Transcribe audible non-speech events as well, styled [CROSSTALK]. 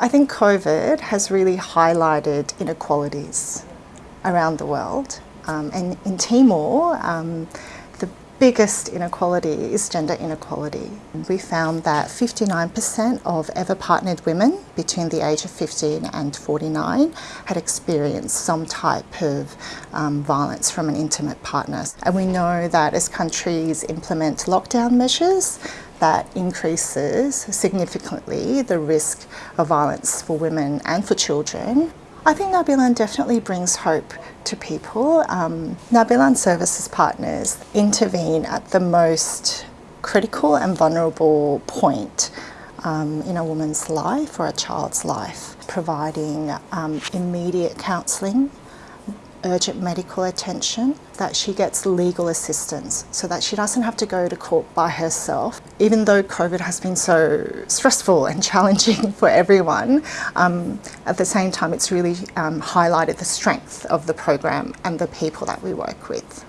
I think COVID has really highlighted inequalities around the world. Um, and in Timor, um, the biggest inequality is gender inequality. We found that 59% of ever partnered women between the age of 15 and 49 had experienced some type of um, violence from an intimate partner. And we know that as countries implement lockdown measures, that increases significantly the risk of violence for women and for children. I think Nabilan definitely brings hope to people. Um, Nabilan Services partners intervene at the most critical and vulnerable point um, in a woman's life or a child's life, providing um, immediate counselling urgent medical attention, that she gets legal assistance so that she doesn't have to go to court by herself. Even though COVID has been so stressful and [LAUGHS] challenging for everyone, um, at the same time it's really um, highlighted the strength of the program and the people that we work with.